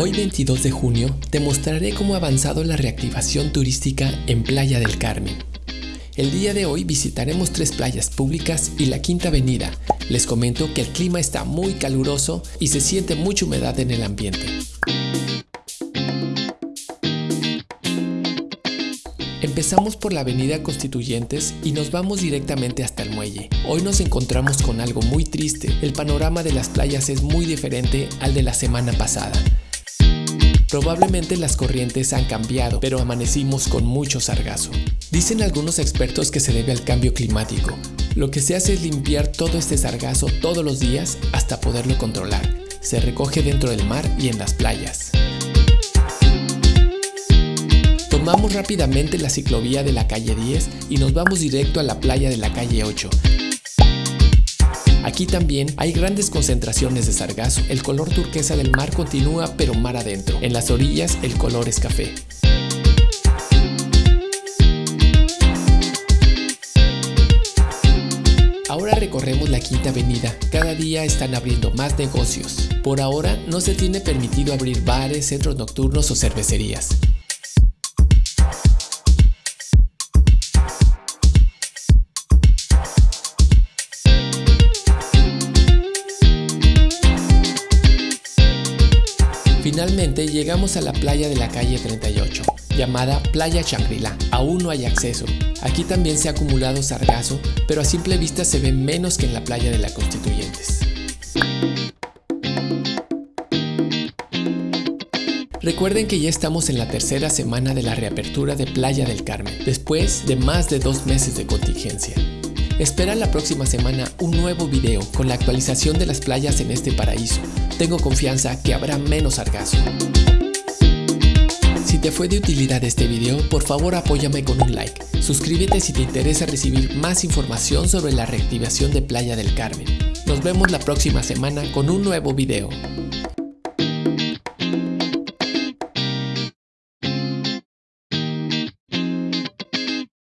Hoy 22 de junio te mostraré cómo ha avanzado la reactivación turística en Playa del Carmen. El día de hoy visitaremos tres playas públicas y la Quinta Avenida. Les comento que el clima está muy caluroso y se siente mucha humedad en el ambiente. Empezamos por la avenida Constituyentes y nos vamos directamente hasta el muelle. Hoy nos encontramos con algo muy triste, el panorama de las playas es muy diferente al de la semana pasada. Probablemente las corrientes han cambiado, pero amanecimos con mucho sargazo. Dicen algunos expertos que se debe al cambio climático. Lo que se hace es limpiar todo este sargazo todos los días hasta poderlo controlar. Se recoge dentro del mar y en las playas. Tomamos rápidamente la ciclovía de la calle 10 y nos vamos directo a la playa de la calle 8. Aquí también hay grandes concentraciones de sargazo. El color turquesa del mar continúa pero mar adentro. En las orillas el color es café. Ahora recorremos la Quinta Avenida. Cada día están abriendo más negocios. Por ahora no se tiene permitido abrir bares, centros nocturnos o cervecerías. Finalmente llegamos a la playa de la calle 38, llamada Playa Shangri-La. Aún no hay acceso. Aquí también se ha acumulado sargazo, pero a simple vista se ve menos que en la playa de la Constituyentes. Recuerden que ya estamos en la tercera semana de la reapertura de Playa del Carmen, después de más de dos meses de contingencia. Espera la próxima semana un nuevo video con la actualización de las playas en este paraíso, tengo confianza que habrá menos sargazo. Si te fue de utilidad este video, por favor apóyame con un like. Suscríbete si te interesa recibir más información sobre la reactivación de Playa del Carmen. Nos vemos la próxima semana con un nuevo video.